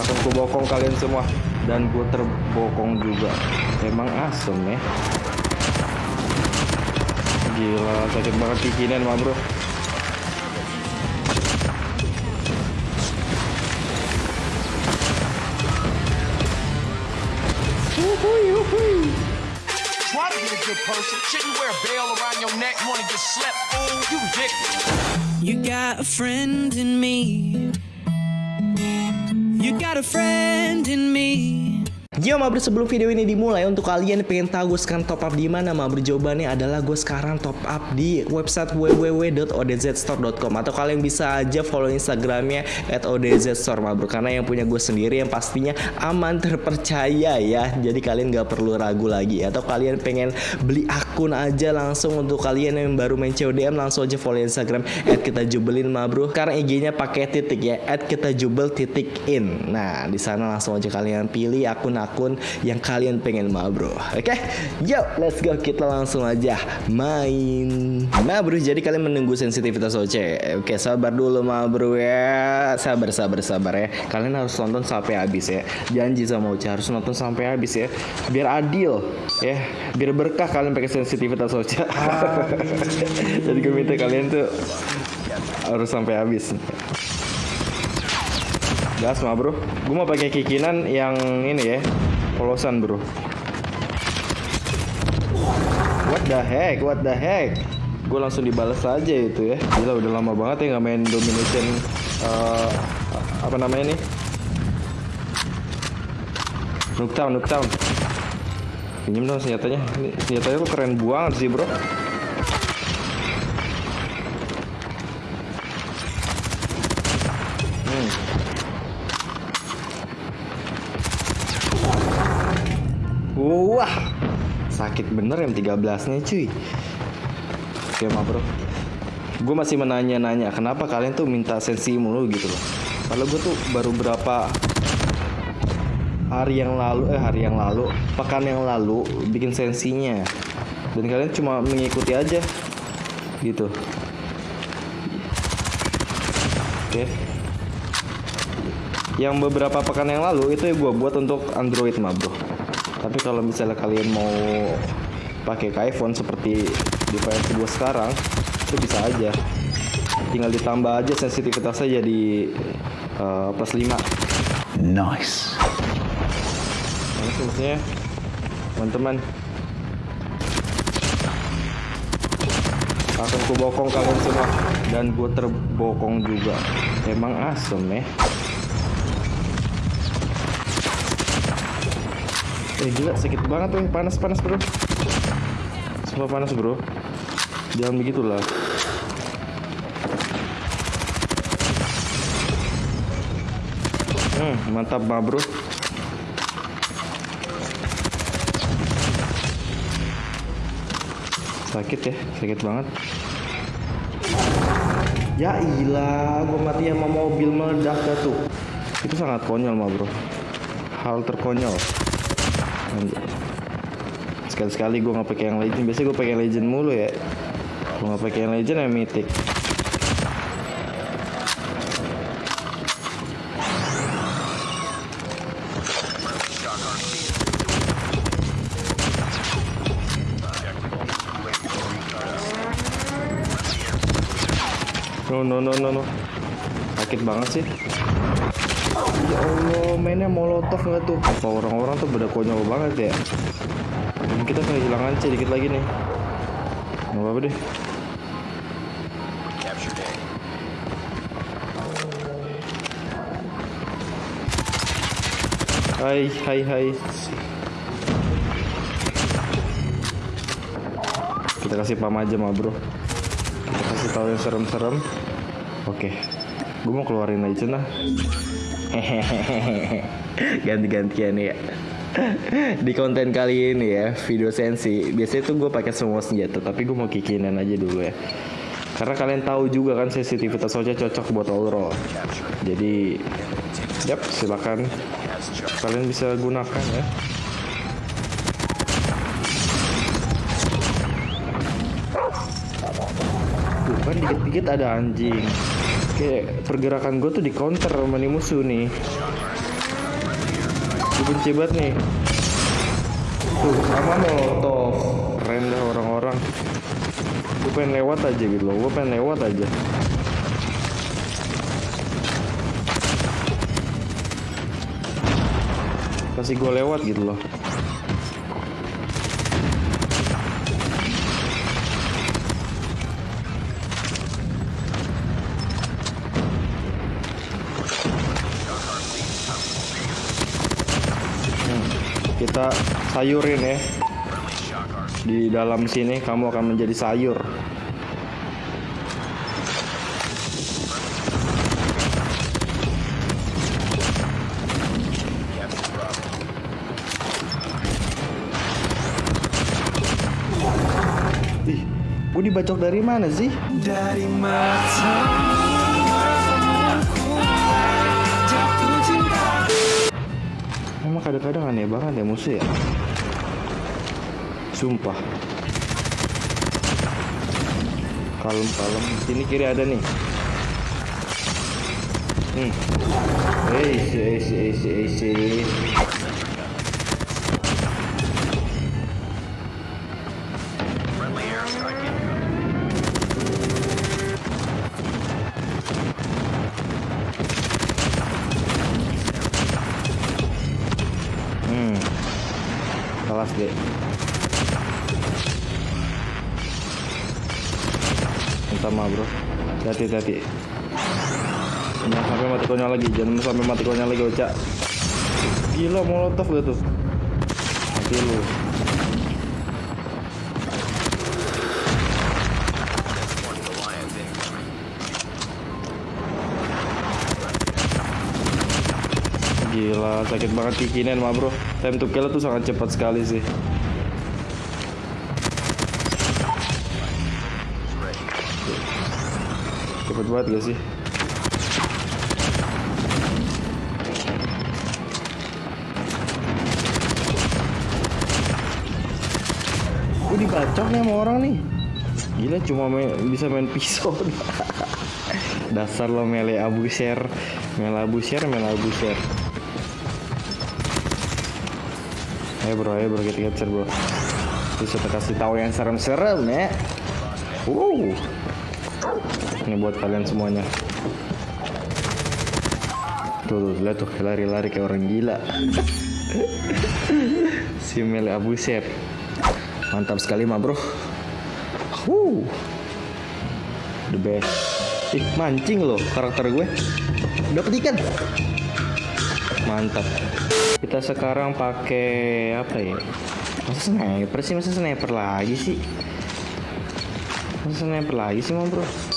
akan ku bokong kalian semua dan gue terbokong juga emang asem ya gila sakit banget kikinan mah bro Try to be a good person. Shouldn't wear a bell around your neck. Wanna get slept? Fool, you ridiculous. You got a friend in me. You got a friend in me. Yo Mabro sebelum video ini dimulai untuk kalian yang pengen tahu gue sekarang top up di mana Mabro jawabannya adalah gue sekarang top up di website www.odzstore.com atau kalian bisa aja follow instagramnya at odzstore Mabro karena yang punya gue sendiri yang pastinya aman terpercaya ya. Jadi kalian gak perlu ragu lagi. Atau kalian pengen beli akun aja langsung untuk kalian yang baru main CODM langsung aja follow instagram at kita jubelin Mabro karena IG-nya pakai titik ya. At kita jubel titik in. Nah di sana langsung aja kalian pilih akun-akun yang kalian pengen ma bro. Oke? Yo let's go. Kita langsung aja main. Nah bro jadi kalian menunggu sensitivitas OC Oke sabar dulu ma bro ya. Sabar sabar sabar ya. Kalian harus nonton sampai habis ya. Janji sama OC harus nonton sampai habis ya. Biar adil ya. Biar berkah kalian pakai sensitivitas OC Jadi gue minta kalian tuh Harus sampai habis Gas mah bro. Gue mau pakai kikinan yang ini ya Polosan bro. What the heck? What the heck? Gue langsung dibalas aja itu ya. Gila udah lama banget ya nggak main domination uh, Apa namanya nih Nuketown Nuketown. Pinjem dong senjatanya. Ini senjatanya tuh keren banget sih bro Wah, sakit bener yang 13 nya cuy. Oke mah bro, gue masih menanya-nanya kenapa kalian tuh minta sensi mulu gitu loh. Kalau gue tuh baru berapa hari yang lalu, eh hari yang lalu, pekan yang lalu bikin sensinya, dan kalian cuma mengikuti aja gitu. Oke. Yang beberapa pekan yang lalu itu gue buat untuk Android mah bro tapi kalau misalnya kalian mau pakai ke iPhone seperti device gue sekarang itu bisa aja. Tinggal ditambah aja sensitivitasnya jadi uh, plus 5 Nice. Nah, maksudnya teman-teman. Akan ku bokong kalian semua. Dan gue terbokong juga. Emang asem ya Eh gila sakit banget tuh panas panas bro. Semua panas bro. Jangan begitulah. Hmm mantap mah bro. Sakit ya sakit banget. Ya ilah gue mati sama mobil meledak tuh. Itu sangat konyol mah bro. Hal terkonyol sekali-sekali gue nggak pakai yang legend. Biasanya gue pakai legend mulu ya. Gue nggak pakai yang legend yang mythic. No no no no no. Sakit banget sih. Ya Allah, mainnya molotov nggak tuh? Apa orang-orang tuh beda konyol banget ya? Dan kita kehilangan dikit lagi nih. Nggak apa-apa deh. Hai, hai, hai. Kita kasih pam aja mah bro. Kita kasih tahu yang serem-serem. Oke, gue mau keluarin aja nah. Hehehe ganti-gantian ya di konten kali ini ya video sensi. Biasanya tuh gue pakai semua senjata tapi gue mau kikinan aja dulu ya. Karena kalian tahu juga kan sensitivitas soja cocok buat all roll jadi yap silakan. Kalian bisa gunakan ya. Tuh kan dikit-dikit ada anjing. Kayak pergerakan gue tuh di counter sama musuh nih Gue benci banget nih. Tuh, sama molotov. Keren dah orang-orang. Gue pengen lewat aja gitu loh. Gue pengen lewat aja. Kasih gue lewat gitu loh. Sayurin ya di dalam sini kamu akan menjadi sayur Ih, gue dibacok dari mana sih? Dari matamu Emang kadang-kadang aneh banget ya musuh ya. Sumpah. Kalem kalem Sini kiri ada nih. Hmm. Eh eh eh eh eh Maaf bro. Hati hati Jangan sampai mati konyol lagi. Jangan sampai mati konyol lagi Oca Gila molotov gak tuh. Mati lu. Gila, sakit banget kikinin mah bro. Time to kill tuh sangat cepat sekali sih Cepet banget gak sih? Gue dibacok nih sama orang nih. Gila cuma main, bisa main pisau. Dasar lo mele abu share Mele abu share, mele abu share Ayo bro, ayo bro, kita capture bro. Terus kita kasih tahu yang serem-serem ya. Wow Ini buat kalian semuanya. Tuh, tuh, lihat tuh, lari-lari kayak orang gila. Si Mele Abu Ser Mantap sekali mah bro. Wuh The best. Ih, mancing loh karakter gue. Dapat ikan. Mantap. Kita sekarang pakai apa ya? Masa sniper sih, masa sniper lagi sih? Masa sniper lagi sih mah bro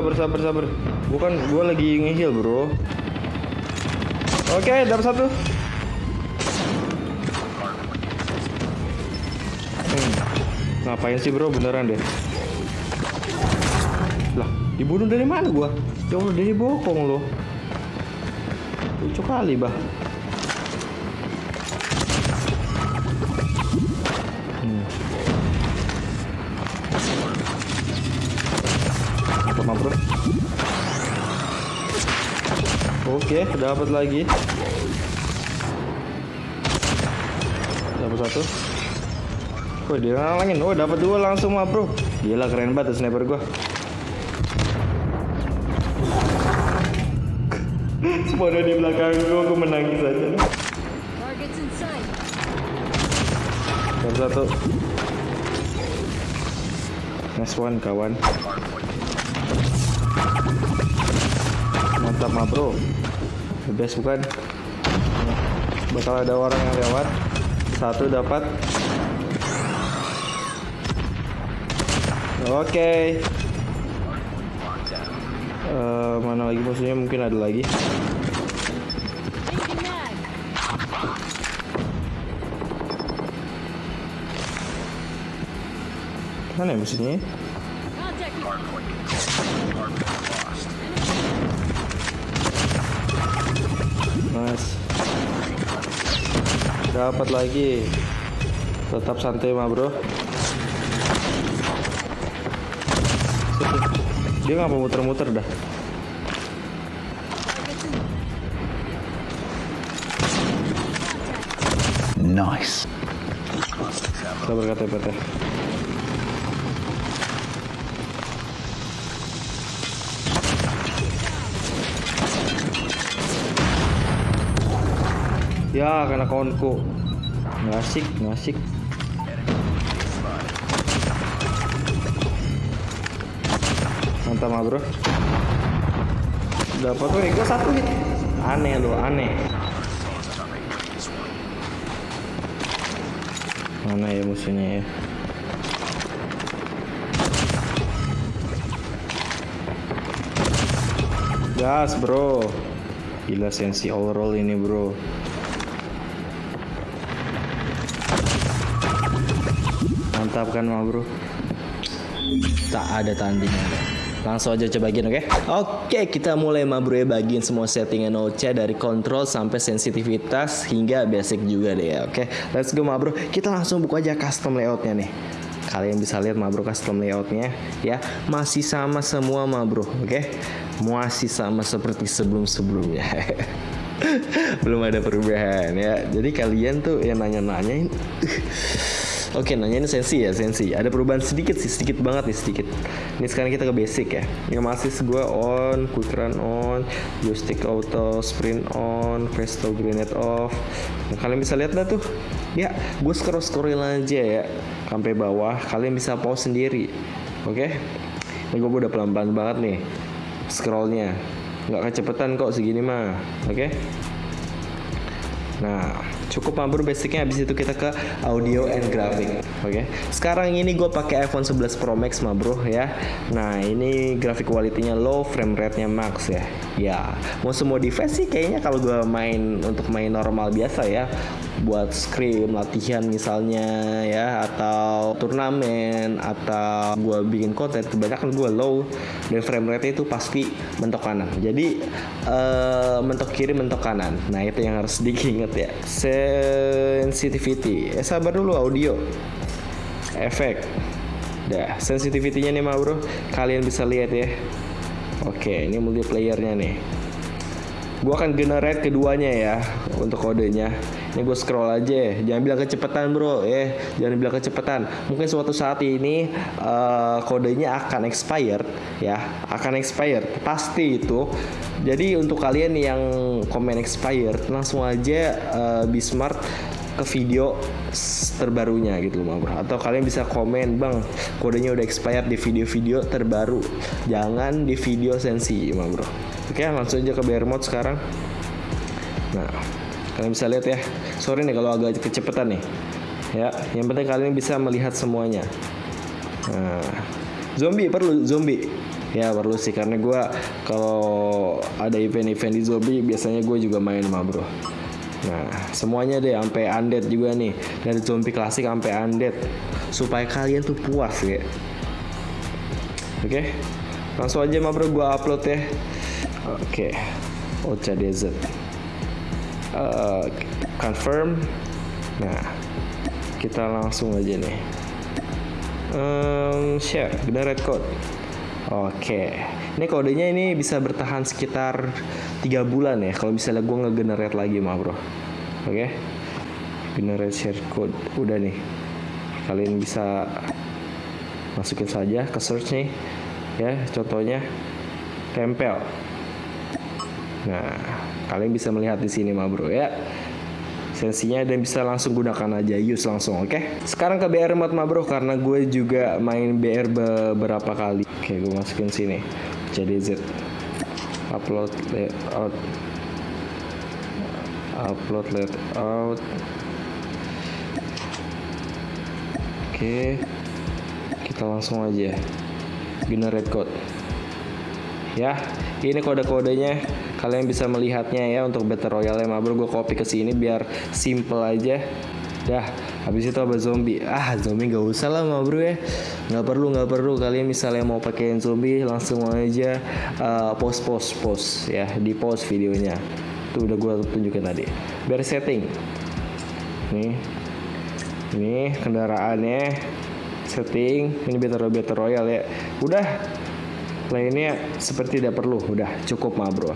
sabar, sabar, sabar. Bukan, gua lagi ngeheal, bro. Oke, dapat satu. Hmm. Ngapain sih, bro? Beneran deh. Lah, dibunuh dari mana gua? Allah, dari bokong loh. Lucu kali, bah. Oke, dapat lagi. Dapat satu. Wih, dia ngalangin. Oh, dapat dua langsung mah, bro. Gila keren banget sniper gua. Ada di belakang gua, gua menangis aja. Targets in sight. Dapat satu. Nice one, kawan. Mantap mah, bro. The best bukan? Bakal ada orang yang lewat. Satu dapat. Oke. Eh, mana lagi musuhnya? Mungkin ada lagi. Mana ya musuhnya? Dapat lagi. Tetap santai mah bro. Dia ngapa muter-muter dah? Nice. Sabar kata PT. Ya, kena kawanku. Nggak asik, nggak asik. Mantap mah bro. Dapat tuh ego satu hit. Aneh loh, aneh. Mana ya musuhnya ya? Gas bro Gila sensi overall ini bro Mantap kan mah bro? Tak ada tandingan. Langsung aja coba bagian oke? Oke kita mulai mah bro ya. Bagian semua settingan Ocha dari kontrol sampai sensitivitas hingga basic juga deh ya oke? Let's go mah bro. Kita langsung buka aja custom layoutnya nih. Kalian bisa lihat mah bro custom layoutnya ya. Masih sama semua mah bro oke? Masih sama seperti sebelum sebelumnya belum ada perubahan ya. Jadi kalian tuh yang nanya-nanyain Oke, nanya ini sensi ya, sensi. Ada perubahan sedikit sih, sedikit banget nih, sedikit. Ini sekarang kita ke basic ya. Ini masih gue on, quick run on, joystick auto, sprint on, presto grenade off. Nah, kalian bisa lihat dah tuh. Ya, gue scroll scroll aja ya, sampai bawah. Kalian bisa pause sendiri. Oke? Ini gue udah pelan-pelan banget nih, scrollnya. Nggak kecepatan kok segini mah. Oke? Nah, cukup mabur basicnya habis itu kita ke audio and graphic. Oke. Sekarang ini gue pakai iPhone 11 Pro Max mah bro ya. Nah, ini grafik quality-nya low, frame rate-nya max ya. Ya, mau semua device sih kayaknya kalau gue main untuk main normal biasa ya buat scrim latihan misalnya ya atau turnamen atau gue bikin konten kebanyakan gue low dan frame rate itu pasti mentok kanan. Jadi eh, mentok kiri mentok kanan. Nah itu yang harus diingat ya. Sensitivity. Eh sabar dulu audio. Efek. Dah sensitivity-nya nih mah bro kalian bisa lihat ya. Oke ini multiplayernya nih Gua akan generate keduanya ya untuk kodenya. Ini gue scroll aja, jangan bilang kecepatan bro, eh jangan bilang kecepatan. Mungkin suatu saat ini eh, kodenya akan expired ya, akan expired. Pasti itu. Jadi untuk kalian yang komen expired, langsung aja eh, be smart ke video terbarunya gitu loh bro. Atau kalian bisa komen bang kodenya udah expired di video-video terbaru. Jangan di video sensi bro oke langsung aja ke bear mode sekarang nah kalian bisa lihat ya sorry nih kalau agak kecepatan nih ya yang penting kalian bisa melihat semuanya nah zombie perlu zombie ya perlu sih karena gue kalau ada event-event di zombie biasanya gue juga main mah bro Nah, semuanya deh sampai undead juga nih. Dari zombie klasik sampai undead supaya kalian tuh puas ya. Oke. Langsung aja mah bro gua upload ya. Oke. Ocha Desert. Eh, confirm. Nah, kita langsung aja nih. Em, share, generate code. Oke, ini kodenya ini bisa bertahan sekitar tiga bulan ya. Kalau misalnya gue nge-generate lagi mah bro. Oke, generate share code udah nih. Kalian bisa masukin saja ke search nih, ya. Contohnya tempel. Nah, kalian bisa melihat di sini mah bro ya. Sensinya dan bisa langsung gunakan aja use langsung oke? Sekarang ke BR mode mah bro karena gue juga main BR beberapa kali. Oke gue masukin sini. JDZ upload layout. Upload layout. Oke kita langsung aja generate code. Ya ini kode-kodenya kalian bisa melihatnya ya untuk battle royale mah bro gue copy ke sini biar simple aja. Dah habis itu apa zombie? Ah zombie gak usah lah bro ya. Nggak perlu nggak perlu. Kalian misalnya mau pakein zombie langsung aja uh, post post post ya. Di post videonya. Tuh udah gue tunjukin tadi. Biar setting. Nih. Ini kendaraannya. Setting. Ini battle battle royal ya. Udah. Lainnya seperti tidak perlu. Udah cukup mah bro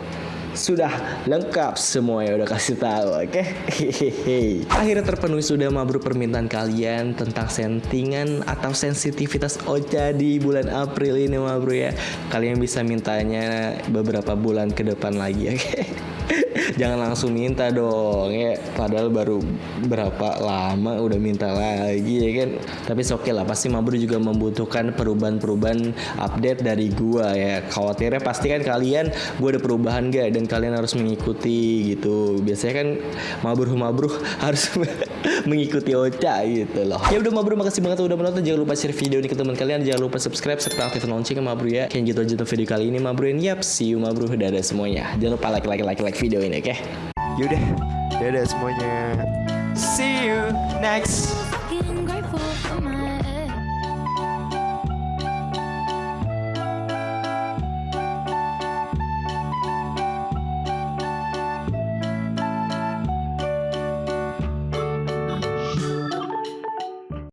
Sudah lengkap semua ya udah kasih tahu, oke? Hehehe. Akhirnya terpenuhi sudah mabru permintaan kalian tentang settingan atau sensitivitas Ocha di bulan April ini mabru ya. Kalian bisa mintanya beberapa bulan ke depan lagi, oke? Jangan langsung minta dong ya. Padahal baru berapa lama udah minta lagi ya kan. Tapi oke lah pasti Mabru juga membutuhkan perubahan-perubahan update dari gua ya. Khawatirnya pasti kan kalian gua ada perubahan gak dan kalian harus mengikuti gitu. Biasanya kan Mabru-Mabru harus mengikuti Ocha gitu loh. Ya udah Mabru makasih banget udah menonton. Jangan lupa share video ini ke teman kalian. Jangan lupa subscribe serta aktifkan loncengnya Mabru ya. Kayak gitu aja untuk video kali ini Mabru. And yap, see you Mabru. Dadah semuanya. Jangan lupa like like like like video ini oke. yaudah dadah semuanya see you next